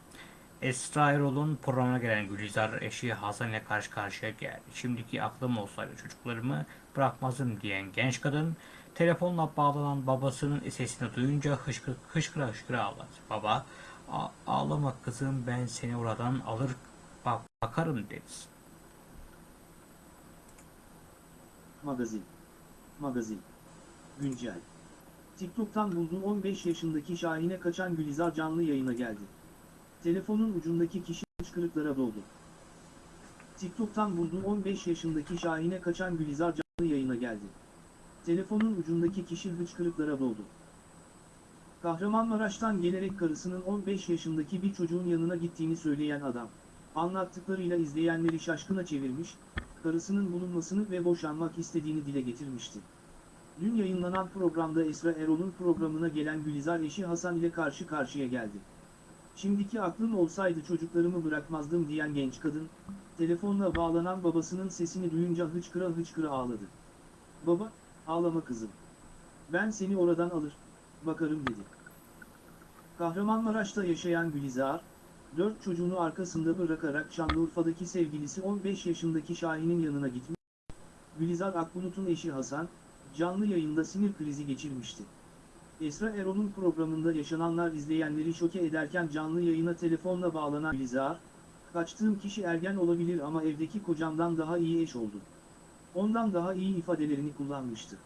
Esra Erol'un programına gelen Gülizar eşi Hasan ile karşı karşıya geldi. Şimdiki aklım olsaydı çocuklarımı bırakmazdım diyen genç kadın telefonla bağlanan babasının sesini duyunca hışkır, hışkıra hışkıra ağladı. Baba "A- ağlama kızım ben seni oradan alır bak bakarım dedi. Magazin. Magazin. Güncel. TikTok'tan bulduğu 15 yaşındaki Şahin'e kaçan Gülizar canlı yayına geldi. Telefonun ucundaki kişi hıçkırıklara doldu. TikTok'tan bulduğu 15 yaşındaki Şahin'e kaçan Gülizar canlı yayına geldi. Telefonun ucundaki kişi hıçkırıklara doldu. Kahramanmaraş'tan gelerek karısının 15 yaşındaki bir çocuğun yanına gittiğini söyleyen adam, anlattıklarıyla izleyenleri şaşkına çevirmiş, karısının bulunmasını ve boşanmak istediğini dile getirmişti. Dün yayınlanan programda Esra Erol'un programına gelen Gülizar eşi Hasan ile karşı karşıya geldi. Şimdiki aklım olsaydı çocuklarımı bırakmazdım diyen genç kadın, telefonla bağlanan babasının sesini duyunca hıçkıra hıçkıra ağladı. Baba, ağlama kızım. Ben seni oradan alır, bakarım dedi. Kahramanmaraş'ta yaşayan Gülizar, dört çocuğunu arkasında bırakarak Şanlıurfa'daki sevgilisi 15 yaşındaki Şahin'in yanına gitmiş. Gülizar Akbulut'un eşi Hasan, canlı yayında sinir krizi geçirmişti. Esra Erol'un programında yaşananlar izleyenleri şoke ederken canlı yayına telefonla bağlanan Gülizar, kaçtığım kişi ergen olabilir ama evdeki kocamdan daha iyi eş oldu. Ondan daha iyi ifadelerini kullanmıştı.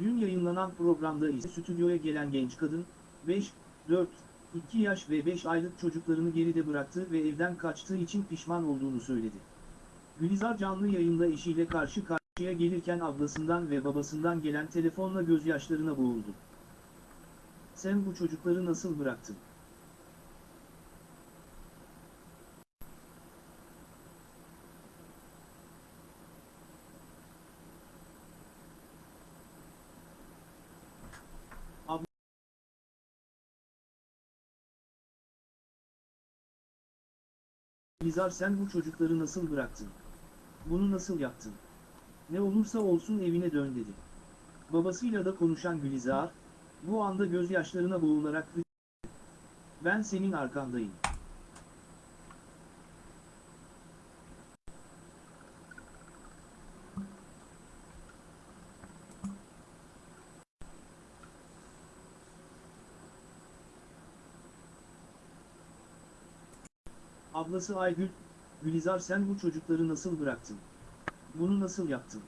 Dün yayınlanan programda ise stüdyoya gelen genç kadın, 5, 4, 2 yaş ve 5 aylık çocuklarını geride bıraktı ve evden kaçtığı için pişman olduğunu söyledi. Gülizar canlı yayında eşiyle karşı karşıya gelirken ablasından ve babasından gelen telefonla gözyaşlarına boğuldu. Sen bu çocukları nasıl bıraktın? Gülizar sen bu çocukları nasıl bıraktın? Bunu nasıl yaptın? Ne olursa olsun evine dön dedi. Babasıyla da konuşan Gülizar, bu anda gözyaşlarına boğularak Ben senin arkandayım. Ablası Aygül, Gülizar sen bu çocukları nasıl bıraktın? Bunu nasıl yaptın?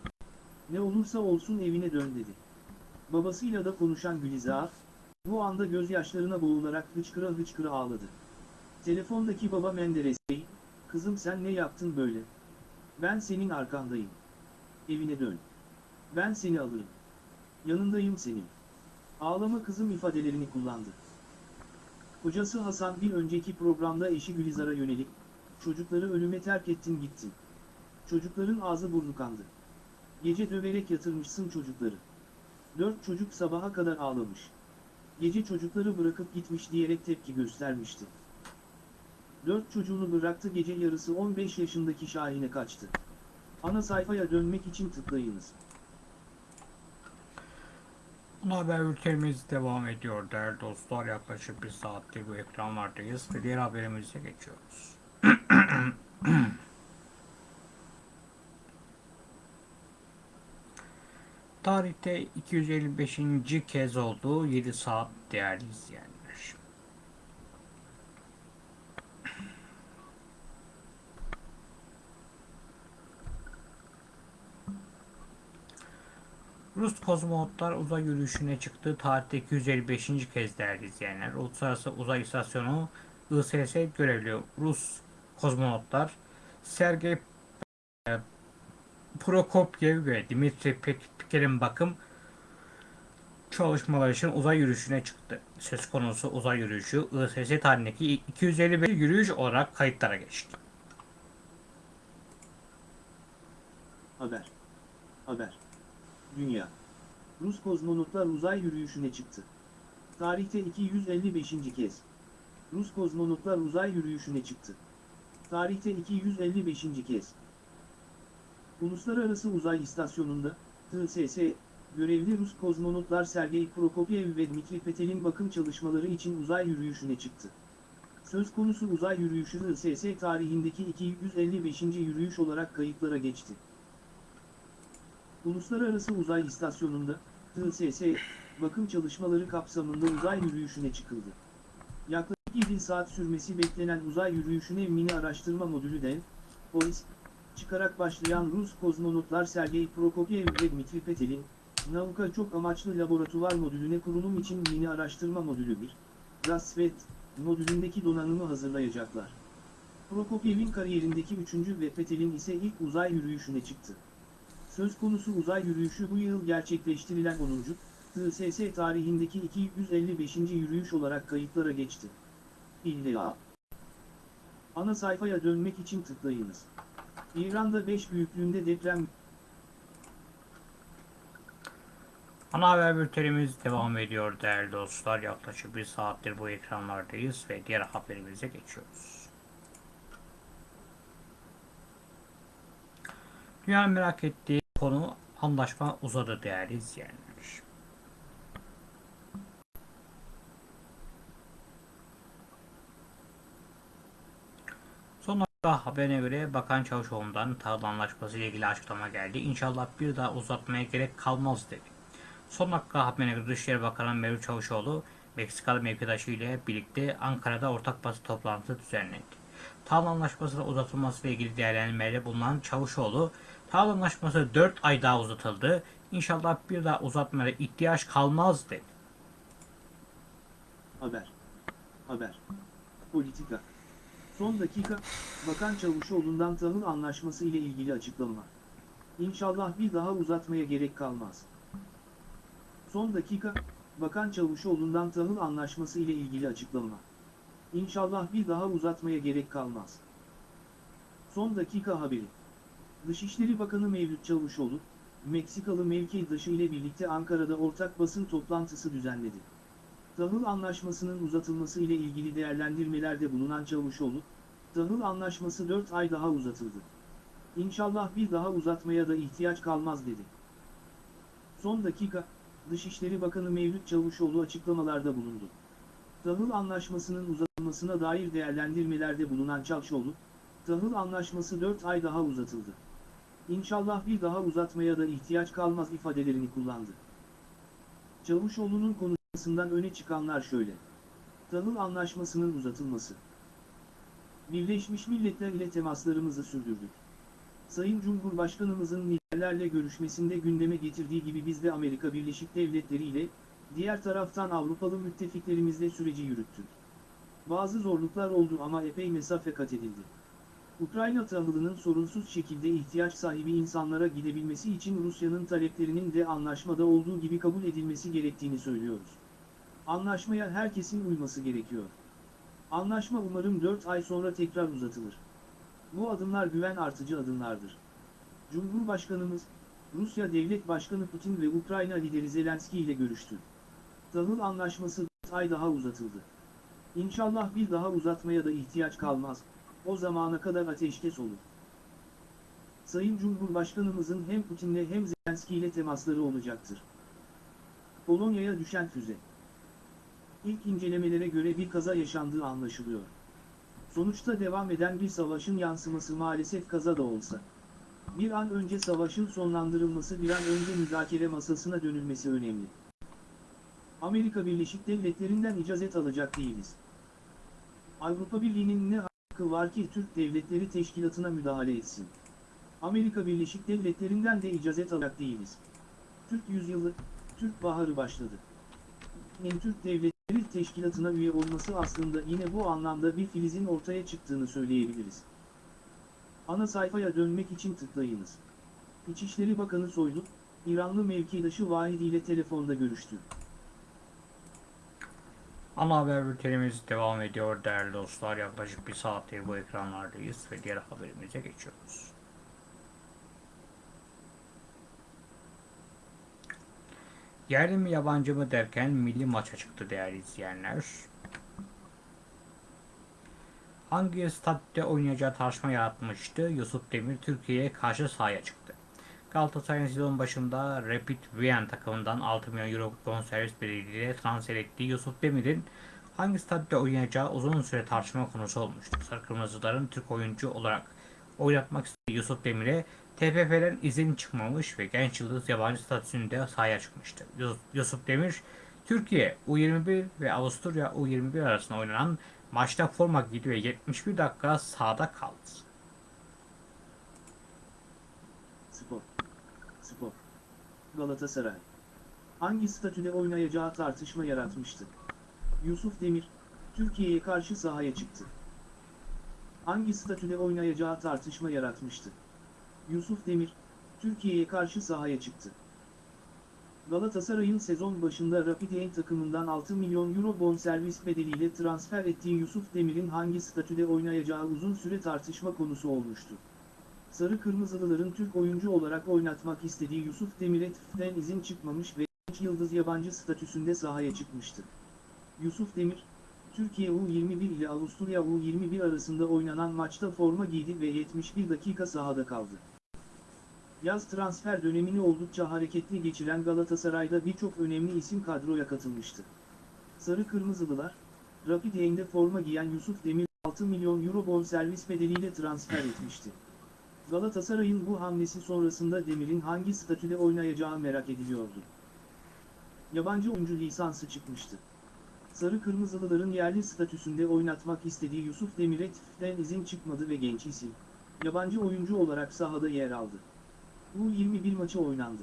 Ne olursa olsun evine dön dedi. Babasıyla da konuşan Gülizar, bu anda gözyaşlarına boğularak hıçkıra hıçkıra ağladı. Telefondaki baba Menderes Bey, kızım sen ne yaptın böyle, Ben senin arkandayım. Evine dön. Ben seni alırım. Yanındayım senin. Ağlama kızım ifadelerini kullandı. Kocası Hasan bir önceki programda eşi Gülizar'a yönelik, çocukları ölüme terk ettin gittin. Çocukların ağzı burnu kandı. Gece döverek yatırmışsın çocukları. Dört çocuk sabaha kadar ağlamış. Gece çocukları bırakıp gitmiş diyerek tepki göstermişti. Dört çocuğunu bıraktı gece yarısı 15 yaşındaki Şahin'e kaçtı. Ana sayfaya dönmek için tıklayınız. Ana haber bültenimiz devam ediyor değerli dostlar. Yaklaşık bir saattir bu ekranlardayız ve diğer haberimize geçiyoruz. Tarihte 255. kez olduğu 7 saat değerli izleyenler. Rus kozmonotlar uzay yürüyüşüne çıktı. Tarihte 255. kez değerli izleyenler. Uluslararası Uzay İstasyonu ISS görevli Rus kozmonotlar Sergey Prokopyev ve Dmitri Peker'in bakım çalışmaları için uzay yürüyüşüne çıktı. Söz konusu uzay yürüyüşü ISS tarihindeki 255 yürüyüş olarak kayıtlara geçti. Haber. Haber. Dünya. Rus kozmonotlar uzay yürüyüşüne çıktı. Tarihte 255. kez. Rus kozmonotlar uzay yürüyüşüne çıktı. Tarihte 255. kez. Uluslararası Uzay İstasyonu'nda, TSS, görevli Rus kozmonotlar Sergey Prokopyev ve Dmitri Petel'in bakım çalışmaları için uzay yürüyüşüne çıktı. Söz konusu uzay yürüyüşü ISS tarihindeki 255. yürüyüş olarak kayıtlara geçti. Uluslararası Uzay İstasyonu'nda, TSS, bakım çalışmaları kapsamında uzay yürüyüşüne çıkıldı. Yaklaşık 7 saat sürmesi beklenen uzay yürüyüşüne mini araştırma modülü DEV, polis, çıkarak başlayan Rus kozmonotlar Sergey Prokopyev ve Dmitri Petel'in, Nauka çok amaçlı laboratuvar modülüne kurulum için mini araştırma modülü 1, Rasvet, modülündeki donanımı hazırlayacaklar. Prokopiev'in kariyerindeki üçüncü ve Petel'in ise ilk uzay yürüyüşüne çıktı. Söz konusu uzay yürüyüşü bu yıl gerçekleştirilen 10. TSS tarihindeki 255. yürüyüş olarak kayıtlara geçti. İlla. Ana sayfaya dönmek için tıklayınız. İran'da 5 büyüklüğünde deprem Ana haber bültenimiz devam ediyor değerli dostlar. Yaklaşık bir saattir bu ekranlardayız ve diğer haberimize geçiyoruz. Dünyanın merak ettiği konu anlaşma uzadı değerli izleyenler. Dakika haberine göre Bakan Çavuşoğlu'ndan tahıl anlaşması ile ilgili açıklama geldi. İnşallah bir daha uzatmaya gerek kalmaz dedi. Son dakika haberine göre Dışişleri Bakanı Mevlüt Çavuşoğlu, Meksikalı mevkidaşı ile birlikte Ankara'da ortak basın toplantısı düzenlendi. Tahıl anlaşmasının uzatılması ile ilgili değerlendirmelerde bulunan Çavuşoğlu, tahıl anlaşması 4 ay daha uzatıldı. İnşallah bir daha uzatmaya ihtiyaç kalmaz dedi. Haber. Haber. Politika. Son dakika, Bakan Çavuşoğlu'ndan tahıl anlaşması ile ilgili açıklama. İnşallah bir daha uzatmaya gerek kalmaz. Son dakika, Bakan Çavuşoğlu'ndan tahıl anlaşması ile ilgili açıklama. İnşallah bir daha uzatmaya gerek kalmaz. Son dakika haberi. Dışişleri Bakanı Mevlüt Çavuşoğlu, Meksikalı mevkidaşı ile birlikte Ankara'da ortak basın toplantısı düzenledi. Tahıl anlaşmasının uzatılması ile ilgili değerlendirmelerde bulunan Çavuşoğlu, tahıl anlaşması 4 ay daha uzatıldı. İnşallah bir daha uzatmaya da ihtiyaç kalmaz dedi. Son dakika, Dışişleri Bakanı Mevlüt Çavuşoğlu açıklamalarda bulundu. Tahıl anlaşmasının uzatılmasına dair değerlendirmelerde bulunan Çavuşoğlu, tahıl anlaşması 4 ay daha uzatıldı. İnşallah bir daha uzatmaya da ihtiyaç kalmaz ifadelerini kullandı. Çavuşoğlu'nun konuşmasından öne çıkanlar şöyle. Tahıl anlaşmasının uzatılması. Birleşmiş Milletler ile temaslarımızı sürdürdük. Sayın Cumhurbaşkanımızın liderlerle görüşmesinde gündeme getirdiği gibi biz de Amerika Birleşik Devletleri ile, diğer taraftan Avrupalı müttefiklerimizle süreci yürüttük. Bazı zorluklar oldu ama epey mesafe kat edildi. Ukrayna tahılının sorunsuz şekilde ihtiyaç sahibi insanlara gidebilmesi için Rusya'nın taleplerinin de anlaşmada olduğu gibi kabul edilmesi gerektiğini söylüyoruz. Anlaşmaya herkesin uyması gerekiyor. Anlaşma umarım 4 ay sonra tekrar uzatılır. Bu adımlar güven artıcı adımlardır. Cumhurbaşkanımız, Rusya Devlet Başkanı Putin ve Ukrayna lideri Zelenski ile görüştü. Tahıl anlaşması 4 ay daha uzatıldı. İnşallah bir daha uzatmaya da ihtiyaç kalmaz, o zamana kadar ateşkes olur. Sayın Cumhurbaşkanımızın hem Putin'le hem Zelenski ile temasları olacaktır. Polonya'ya düşen füze. İlk incelemelere göre bir kaza yaşandığı anlaşılıyor. Sonuçta devam eden bir savaşın yansıması maalesef kaza da olsa. Bir an önce savaşın sonlandırılması bir an önce müzakere masasına dönülmesi önemli. Amerika Birleşik Devletleri'nden icazet alacak değiliz. Avrupa Birliği'nin ne hakkı var ki Türk Devletleri Teşkilatı'na müdahale etsin? Amerika Birleşik Devletleri'nden de icazet alacak değiliz. Türk yüzyılı, Türk Baharı başladı. En Türk Devletleri Teşkilatı'na üye olması aslında yine bu anlamda bir filizin ortaya çıktığını söyleyebiliriz. Ana sayfaya dönmek için tıklayınız. İçişleri Bakanı Soylu, İranlı mevkidaşı Vahidi ile telefonda görüştü. Ana haber bültenimiz devam ediyor değerli dostlar. Yaklaşık bir saattir bu ekranlardayız ve diğer haberimize geçiyoruz. Yerli mi yabancı mı derken milli maça çıktı değerli izleyenler. Hangi statüde oynayacağı tartışma yaratmıştı? Yusuf Demir Türkiye'ye karşı sahaya çıktı. Galatasaray'ın sezon başında Rapid Wien takımından 6 milyon euro bonservis bedeliyle transfer ettiği Yusuf Demir'in hangi statüde oynayacağı uzun süre tartışma konusu olmuştu. Sarı Kırmızıların Türk oyuncu olarak oynatmak istediği Yusuf Demir'e TFF'den izin çıkmamış ve genç yıldız yabancı statüsünde sahaya çıkmıştı. Yus- Yusuf Demir, Türkiye U21 ve Avusturya U21 arasında oynanan maçta forma giydi ve 71 dakika sahada kaldı. Spor. Spor. Galatasaray. Hangi statüde oynayacağı tartışma yaratmıştı. Yusuf Demir, Türkiye'ye karşı sahaya çıktı. Hangi statüde oynayacağı tartışma yaratmıştı. Yusuf Demir, Türkiye'ye karşı sahaya çıktı. Galatasaray'ın sezon başında Rapid takımından 6 milyon euro bonservis bedeliyle transfer ettiği Yusuf Demir'in hangi statüde oynayacağı uzun süre tartışma konusu olmuştu. Sarı Kırmızılıların Türk oyuncu olarak oynatmak istediği Yusuf Demir'e TFF'den izin çıkmamış ve genç yıldız yabancı statüsünde sahaya çıkmıştı. Yusuf Demir, Türkiye U21 ile Avusturya U21 arasında oynanan maçta forma giydi ve 71 dakika sahada kaldı. Yaz transfer dönemini oldukça hareketli geçiren Galatasaray'da birçok önemli isim kadroya katılmıştı. Sarı Kırmızılılar, Rapid Wien'de forma giyen Yusuf Demir 6 milyon euro bonservis bedeliyle transfer etmişti. Galatasaray'ın bu hamlesi sonrasında Demir'in hangi statüde oynayacağı merak ediliyordu. Yabancı oyuncu lisansı çıkmıştı. Sarı Kırmızılıların yerli statüsünde oynatmak istediği Yusuf Demir'e TFF'den izin çıkmadı ve genç isim, yabancı oyuncu olarak sahada yer aldı. Bu 21 maçı oynandı.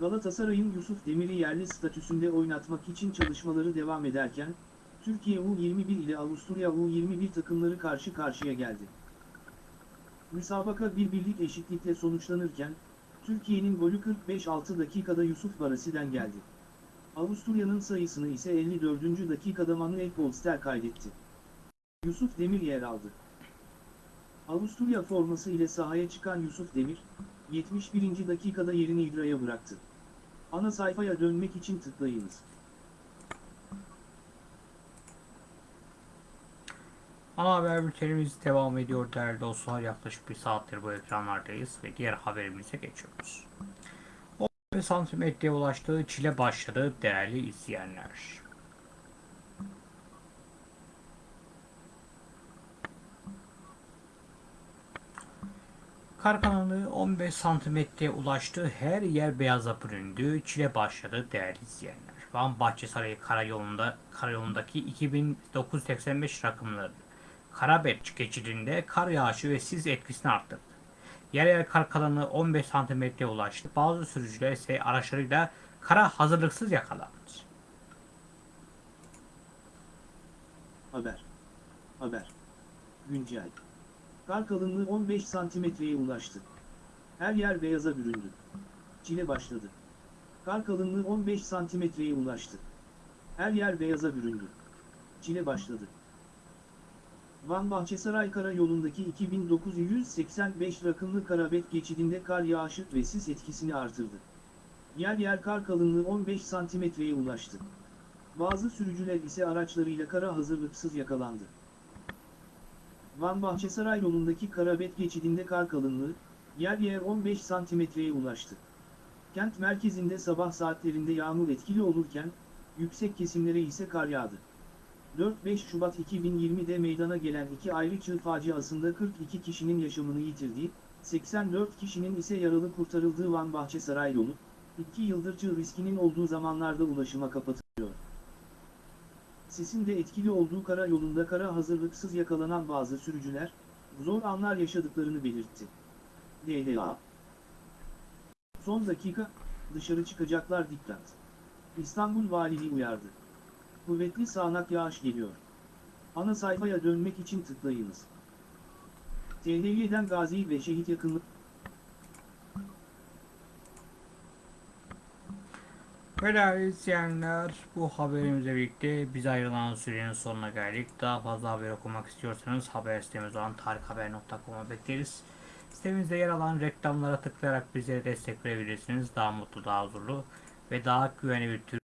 Galatasaray'ın Yusuf Demir'i yerli statüsünde oynatmak için çalışmaları devam ederken, Türkiye U21 ile Avusturya U21 takımları karşı karşıya geldi. Müsabaka bir birlik eşitlikle sonuçlanırken, Türkiye'nin golü 45-6 dakikada Yusuf Barasi'den geldi. Avusturya'nın sayısını ise 54. dakikada Manuel Polster kaydetti. Yusuf Demir yer aldı. Avusturya forması ile sahaya çıkan Yusuf Demir, 71. dakikada yerini İdra'ya bıraktı. Ana sayfaya dönmek için tıklayınız. Ana haber bültenimiz devam ediyor değerli dostlar. Yaklaşık bir saattir bu ekranlardayız ve diğer haberimize geçiyoruz. 15 santimetreye ulaştığı çile başladı değerli izleyenler. Kar kanalı 15 santimetreye ulaştı. Her yer beyaza büründü. Çile başladı değerli izleyenler. Van Bahçesaray Karayolu'nda, Karayolu'ndaki 2985 rakımları Karabet geçidinde kar yağışı ve sis etkisini arttırdı. Yer yer kar kalınlığı 15 santimetreye ulaştı. Bazı sürücüler ise araçlarıyla kara hazırlıksız yakalandı. Haber. Haber. Güncel. Kar kalınlığı 15 santimetreye ulaştı. Her yer beyaza büründü. Çile başladı. Kar kalınlığı 15 santimetreye ulaştı. Her yer beyaza büründü. Çile başladı. Van Bahçesaray Karayolu'ndaki 2985 rakımlı Karabet geçidinde kar yağışı ve sis etkisini artırdı. Yer yer kar kalınlığı 15 santimetreye ulaştı. Bazı sürücüler ise araçlarıyla kara hazırlıksız yakalandı. Van Bahçesaray yolundaki Karabet geçidinde kar kalınlığı, yer yer 15 santimetreye ulaştı. Kent merkezinde sabah saatlerinde yağmur etkili olurken, yüksek kesimlere ise kar yağdı. 4-5 Şubat 2020'de meydana gelen iki ayrı çığ faciasında 42 kişinin yaşamını yitirdiği, 84 kişinin ise yaralı kurtarıldığı Van Bahçesaray yolu, 2 yıldır çığ riskinin olduğu zamanlarda ulaşıma kapatılıyor. Sisin de etkili olduğu kara yolunda kara hazırlıksız yakalanan bazı sürücüler, zor anlar yaşadıklarını belirtti. DLA Son dakika, dışarı çıkacaklar dikkat. İstanbul Valiliği uyardı. Kuvvetli sağanak yağış geliyor. Ana sayfaya dönmek için tıklayınız. TLY'den gazi ve şehit yakınlık Değerli izleyenler bu haberimizle birlikte biz ayrılan sürenin sonuna geldik. Daha fazla haber okumak istiyorsanız haber sitemiz olan tarikhaber.com'a bekleriz. Sitemizde yer alan reklamlara tıklayarak bizlere destek verebilirsiniz. Daha mutlu, daha huzurlu ve daha güvenli bir tür